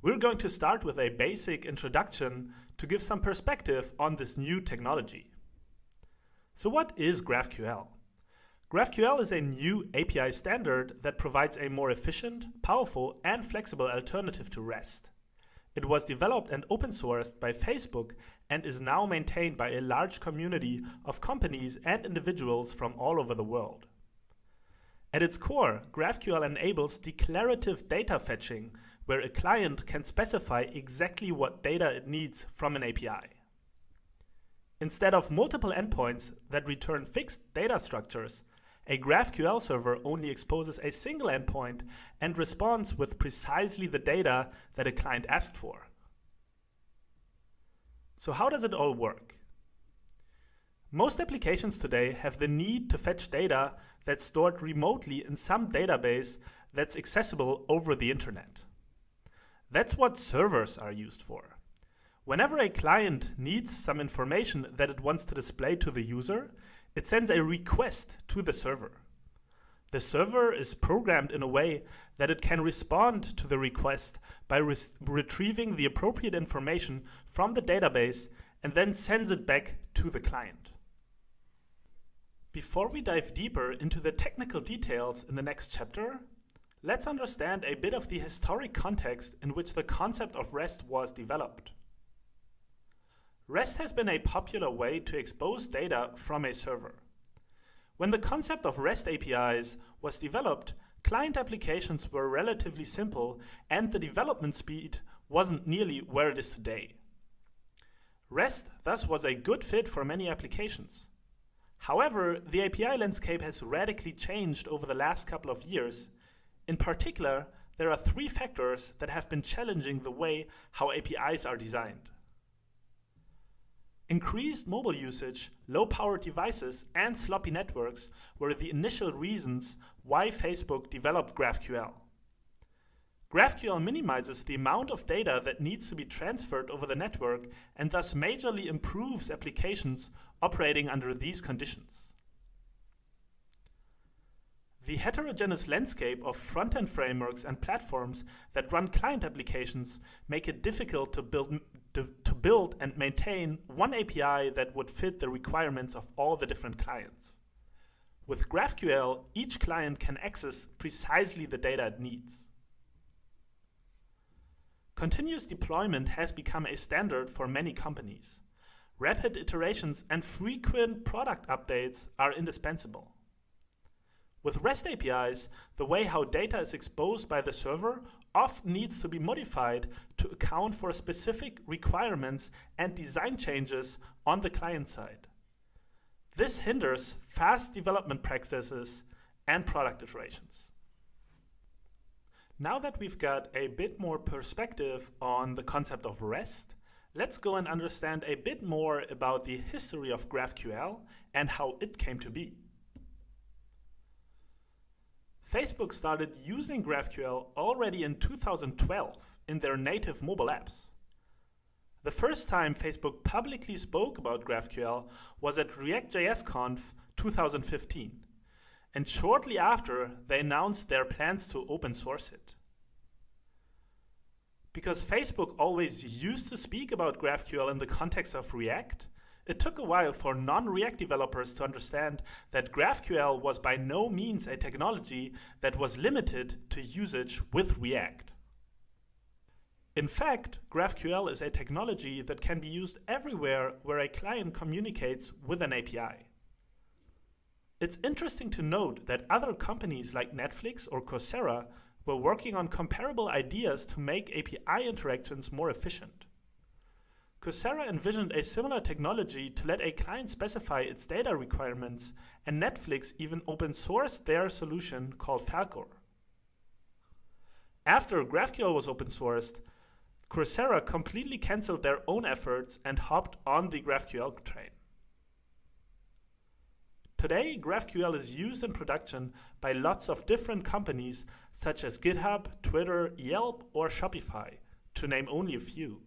We're going to start with a basic introduction to give some perspective on this new technology. So what is GraphQL? GraphQL is a new API standard that provides a more efficient, powerful, and flexible alternative to REST. It was developed and open sourced by Facebook and is now maintained by a large community of companies and individuals from all over the world. At its core, GraphQL enables declarative data fetching, where a client can specify exactly what data it needs from an API. Instead of multiple endpoints that return fixed data structures, a GraphQL server only exposes a single endpoint and responds with precisely the data that a client asked for. So how does it all work? Most applications today have the need to fetch data that's stored remotely in some database that's accessible over the internet. That's what servers are used for. Whenever a client needs some information that it wants to display to the user, it sends a request to the server. The server is programmed in a way that it can respond to the request by re retrieving the appropriate information from the database and then sends it back to the client. Before we dive deeper into the technical details in the next chapter, let's understand a bit of the historic context in which the concept of REST was developed. REST has been a popular way to expose data from a server. When the concept of REST APIs was developed, client applications were relatively simple and the development speed wasn't nearly where it is today. REST thus was a good fit for many applications. However, the API landscape has radically changed over the last couple of years. In particular, there are three factors that have been challenging the way how APIs are designed. Increased mobile usage, low-powered devices, and sloppy networks were the initial reasons why Facebook developed GraphQL. GraphQL minimizes the amount of data that needs to be transferred over the network and thus majorly improves applications operating under these conditions. The heterogeneous landscape of front-end frameworks and platforms that run client applications make it difficult to build, to, to build and maintain one API that would fit the requirements of all the different clients. With GraphQL, each client can access precisely the data it needs. Continuous deployment has become a standard for many companies. Rapid iterations and frequent product updates are indispensable. With REST APIs, the way how data is exposed by the server often needs to be modified to account for specific requirements and design changes on the client side. This hinders fast development practices and product iterations. Now that we've got a bit more perspective on the concept of REST, let's go and understand a bit more about the history of GraphQL and how it came to be. Facebook started using GraphQL already in 2012 in their native mobile apps. The first time Facebook publicly spoke about GraphQL was at React.js 2015, and shortly after they announced their plans to open source it. Because Facebook always used to speak about GraphQL in the context of React, it took a while for non-React developers to understand that GraphQL was by no means a technology that was limited to usage with React. In fact, GraphQL is a technology that can be used everywhere where a client communicates with an API. It's interesting to note that other companies like Netflix or Coursera were working on comparable ideas to make API interactions more efficient. Coursera envisioned a similar technology to let a client specify its data requirements, and Netflix even open sourced their solution called Falcor. After GraphQL was open sourced, Coursera completely cancelled their own efforts and hopped on the GraphQL train. Today, GraphQL is used in production by lots of different companies such as GitHub, Twitter, Yelp, or Shopify, to name only a few.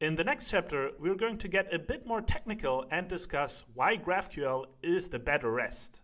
In the next chapter, we're going to get a bit more technical and discuss why GraphQL is the better REST.